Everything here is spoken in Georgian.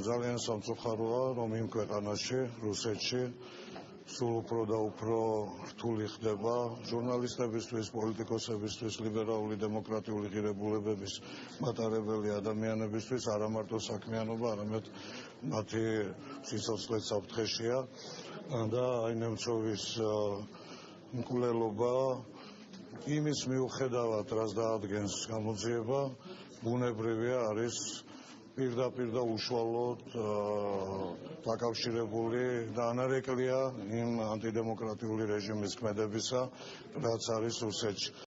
ძალიან სამწუხაროა, რომ იმ ქვეყანაში, რუსეთში სულ უფრო და უფრო რთული ხდება ჟურნალისტებისთვის, პოლიტიკოსებისთვის, ლიბერალური დემოკრატიული ღირებულებების მატარებელი ადამიანებისთვის. არა მარტო საქმიანობა, არამედ მათი სიცოცხლე საფრთხეშია. და აი ნემცოვის მკვლელობა იმის მიუხედავად, რაც დაადგენს გამოძიება, ბუნებრივია არის პირდაპირ და უშუალოდ დაკავშირებული და ანარეკლია იმ ანტიდემოკრატიული რეჟიმის ქმედებისა, რაც არის რუსეთში.